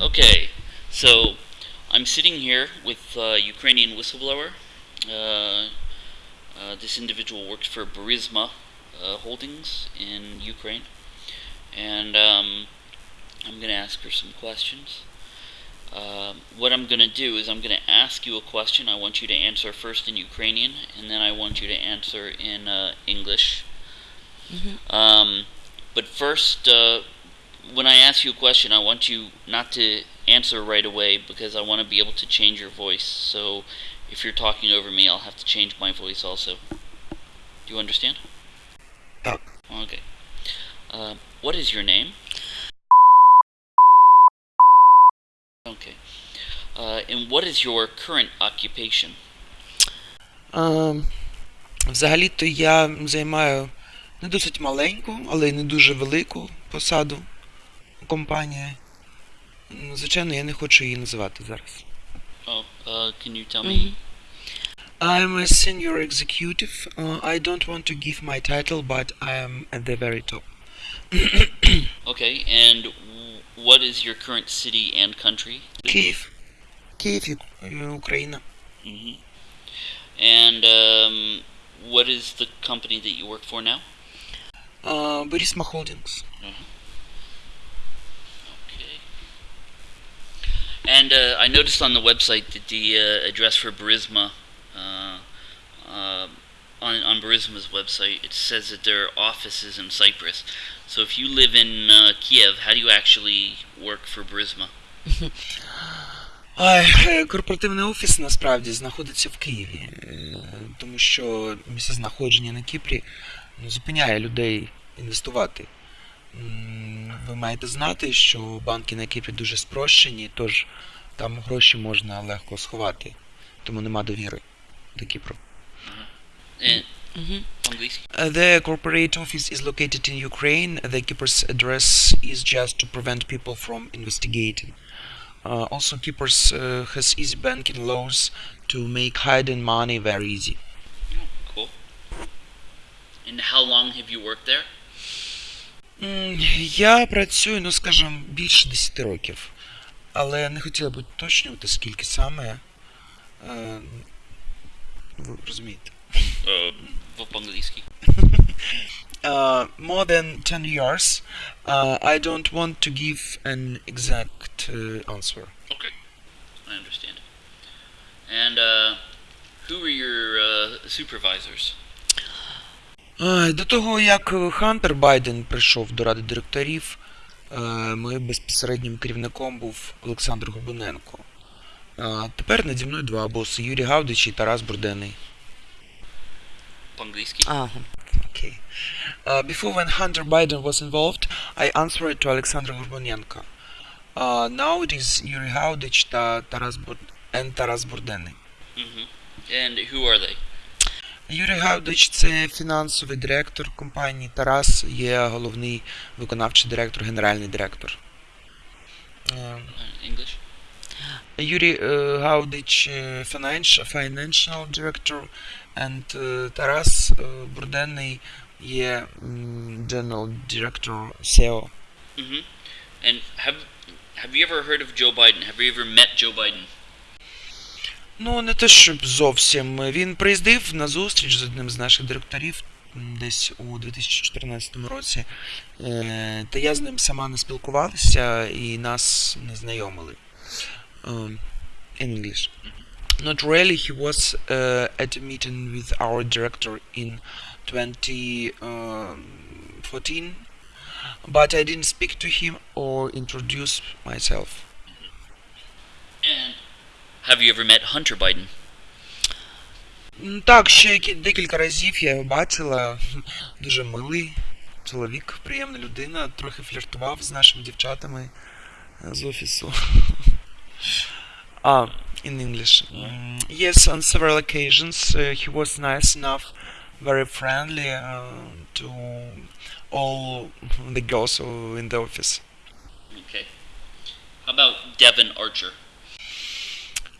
Okay, so I'm sitting here with a Ukrainian whistleblower. Uh, uh, this individual works for Burisma uh, Holdings in Ukraine, and um, I'm going to ask her some questions. Um, what I'm going to do is I'm going to ask you a question. I want you to answer first in Ukrainian, and then I want you to answer in uh, English. Um, but first, uh, when I ask you a question, I want you not to answer right away because I want to be able to change your voice. So if you're talking over me, I'll have to change my voice also. Do you understand? Так. Okay. Uh, what is your name? Okay. Uh, and what is your current occupation? А, взагалі-то я займаю не досить маленьку, але й не дуже велику посаду у компанії. Ну, Звичайно, я не хочу її називати зараз. Oh, uh, can you tell me? I'm a senior executive. Uh, I don't want to give my title, but I am at the very top. Okay, and w- what is your current city and country? Київ. Київ, Ю- е, Україна. hmm And um, what is the company that you work for now? А, Борисма Холдингс. Okay. And uh, I noticed on the website that the uh, address for Burisma, uh, uh, on, on Burisma's website, it says that their office is in Cyprus. So if you live in uh, Kiev, how do you actually work for Burisma? Корпоративний офіс насправді знаходиться в Києві, тому що місцезнаходження на Кіпрі зупиняє людей інвестувати М, Ви маєте знати, що банки на Кіпрі дуже спрощені, тож там гроші можна легко сховати, тому нема довіри до Кіпру. And, Английский? Uh, The corporate office is located in Ukraine. The keeper's address is just to prevent people from investigating. Uh, also, keepers uh, has easy banking laws to make hiding money very easy. Cool. And how long have you worked there? М, Я працюю, ну скажімо, більше 10 років, але не хотіла б уточнювати, скільки саме. Е, Ви розумієте. Uh, по-английски. Uh, more than 10 years. Uh, I don't want to give an exact uh, answer. Okay. I understand. And uh, who were your uh, supervisors? Е, До того, як Хантер Байден прийшов до ради директорів, е, моїм безпосереднім керівником був Олександр Горбуненко. А Тепер наді мною два боси Юрій Гавдич і Тарас Бурденний. По-английски? Ага. Okay. Uh, before when Hunter Biden was involved, I answered to Alexander Горбуненко. Uh, now it is Юрій Гавдич та Тарас Бур... and Тарас Бурденний. hmm And who are they? Юрій Гавдич це фінансовий директор компанії. Тарас є головний виконавчий директор, генеральний директор. Е, Uh, English? Юрій е, Гавдич е, financial, financial director, and е, Тарас е, Бурденний є м, general director SEO. hmm And have have you ever heard of Joe Biden? Have you ever met Joe Biden? Ну, не те, щоб зовсім. Він приїздив на зустріч з одним з наших директорів десь у 2014 році. Е, Та я з ним сама не спілкувалася і нас не знайомили. In English. Not really, he was uh, at a meeting with our director in 2014, but I didn't speak to him or introduce myself. Have you ever met Hunter Biden? Так, ще декілька разів я його бачила. Дуже милий чоловік, приємна людина, трохи фліртував з нашими дівчатами з офісу. А, in English. Yes, on several occasions uh, he was nice enough, very friendly uh, to all the girls in the office. Okay. How about Devon Archer?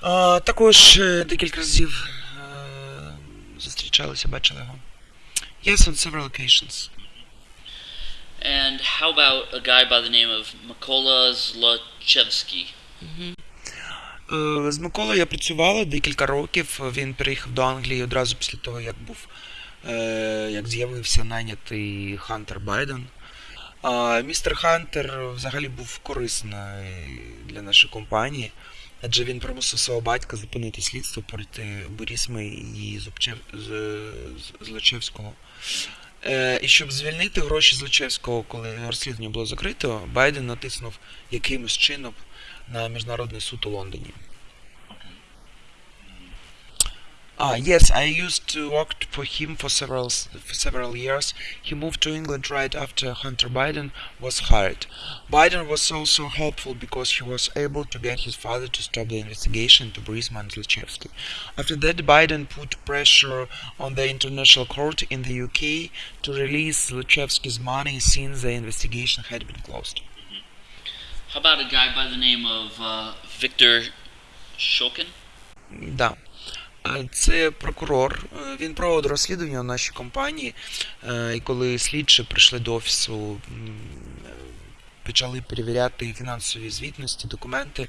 Також е, декілька разів е, зустрічалися, бачили його. Yes, on several occasions. And how about a guy by the name of Zlochevsky? Е, З Миколою я працювала декілька років. Він переїхав до Англії одразу після того, як був е, як з'явився найнятий Хантер Байден. А містер Хантер взагалі був корисний для нашої компанії, адже він примусив свого батька зупинити слідство проти Борісми і Злочевського. Е, і щоб звільнити гроші Злочевського, коли розслідування було закрито, Байден натиснув якимось чином на міжнародний суд у Лондоні. Ah, yes, I used to work for him for several for several years. He moved to England right after Hunter Biden was hired. Biden was also helpful because he was able to get his father to stop the investigation into Burisma and After that, Biden put pressure on the International Court in the UK to release Zlochevsky's money since the investigation had been closed. How about a guy by the name of uh, Victor Shokin? Да. Е, Це прокурор. Е, Він проводив розслідування у нашій компанії. Е, І коли слідчі прийшли до офісу, е, почали перевіряти фінансові звітності, документи.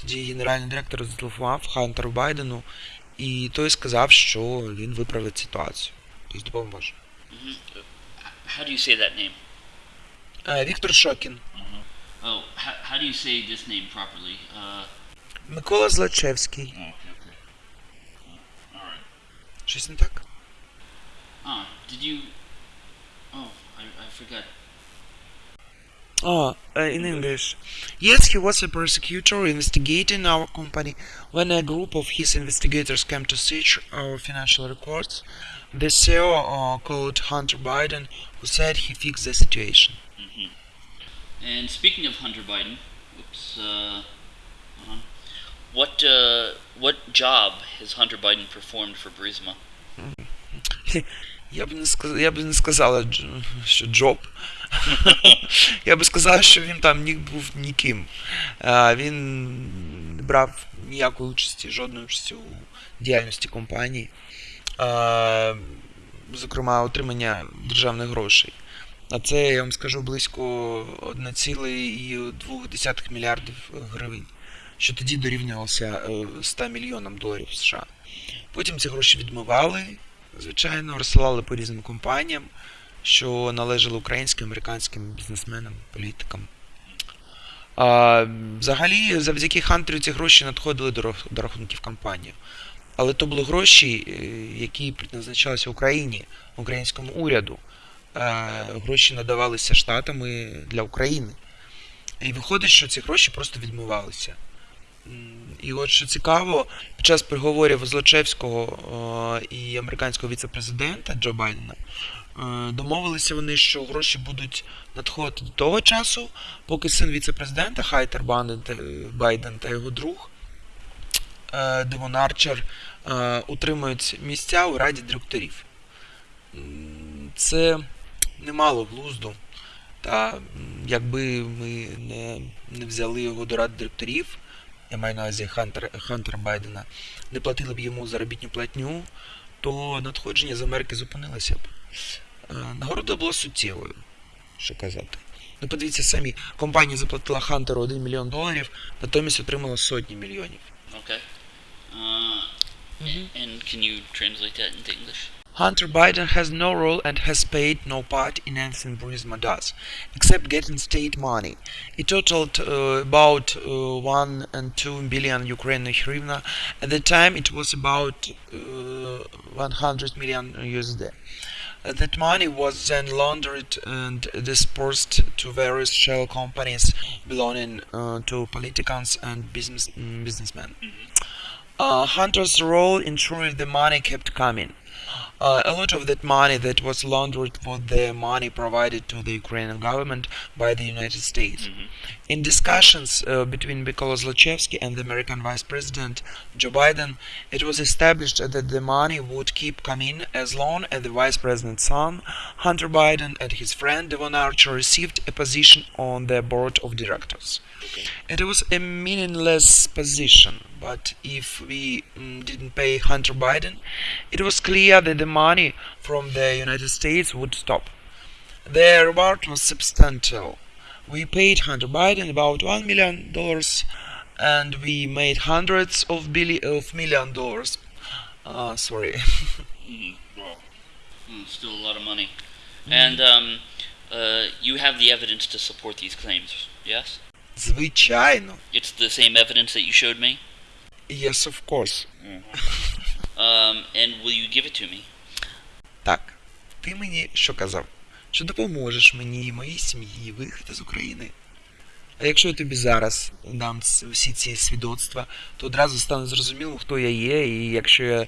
Тоді генеральний директор зателефонував Хантеру Байдену, і той сказав, що він виправить ситуацію. Тобто допоможе. How do you say that name? Е, Віктор Шокін. Oh, how, do you say this name properly? Uh, Микола Злачевський. okay. Ah, did you... Oh, I, I forgot. Oh, uh, in English. Yes, he was a prosecutor investigating our company. When a group of his investigators came to search our financial records, the CEO uh, called Hunter Biden, who said he fixed the situation. Mm -hmm. And speaking of Hunter Biden, oops, uh, what uh, what job has Hunter Biden performed for Burisma? Я б не сказ... я б не сказала, що Джоб. я би сказав, що він там ні був ніким. А, Він не брав ніякої участі, жодної участі у діяльності компанії. А, Зокрема, отримання державних грошей. А це, я вам скажу, близько 1,2 мільярдів гривень, що тоді дорівнювалося е, 100 мільйонам доларів США. Потім ці гроші відмивали, звичайно, розсилали по різним компаніям, що належали українським, американським бізнесменам, політикам. А, взагалі, завдяки Хантеру ці гроші надходили до, до рахунків компанії. Але то були гроші, е, які предназначалися Україні, українському уряду. Е, Гроші надавалися штатами для України. І виходить, що ці гроші просто відмивалися. І от що цікаво, під час переговорів Злочевського е, і американського віце-президента Джо Байдена е, домовилися вони, що гроші будуть надходити до того часу, поки син віце-президента Хайтер Байден та, його друг е, Девон Арчер е, утримують місця у раді директорів. Це немало глузду. Та якби ми не, не взяли його до ради директорів, я маю на увазі Хантер, Хантера Байдена, не платили б йому заробітну платню, то надходження з Америки зупинилося б. Е, Нагорода була суттєвою, що казати. Ну, подивіться самі, компанія заплатила Хантеру 1 мільйон доларів, натомість отримала сотні мільйонів. Okay. Uh, And can you translate that into English? Hunter Biden has no role and has paid no part in anything Burisma does, except getting state money. It totaled uh, about uh, 1 and 2 billion Ukrainian hryvnia. At the time, it was about uh, 100 million USD. That money was then laundered and dispersed to various shell companies belonging uh, to politicians and business businessmen. Uh, Hunter's role ensuring the money kept coming. Uh, a lot of that money that was laundered was the money provided to the Ukrainian government by the United States. In discussions uh, between Mykola Zlochevsky and the American Vice President Joe Biden, it was established that the money would keep coming as long as the Vice President's son, Hunter Biden, and his friend Devon Archer received a position on the board of directors. Okay. It was a meaningless position, but if we mm, didn't pay Hunter Biden, it was clear that the money from the United States would stop. The reward was substantial. We paid Hunter Biden about one million dollars, and we made hundreds of billi- of million dollars. Uh, sorry. Mm, well, mm, still a lot of money. And um, uh, you have the evidence to support these claims, yes? Звичайно. It's the same evidence that you showed me? Yes, of course. Um, and will you give it to me? Так, ти мені що казав? Що допоможеш мені і моїй сім'ї виїхати з України. А якщо я тобі зараз дам всі ці свідоцтва, то одразу стане зрозуміло, хто я є, і якщо я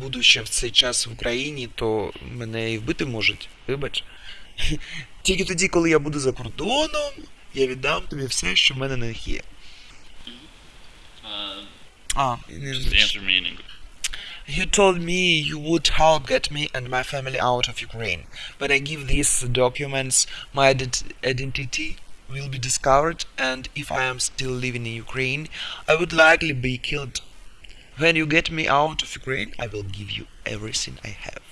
буду ще в цей час в Україні, то мене і вбити можуть. Вибач. Тільки тоді, коли я буду за кордоном, я віддам тобі все, що в мене на них є. Uh, А, me in English. You told me you would help get me and my family out of Ukraine, but I give these documents, my ident- identity will be discovered, and if I am still living in Ukraine, I would likely be killed. When you get me out of Ukraine, I will give you everything I have.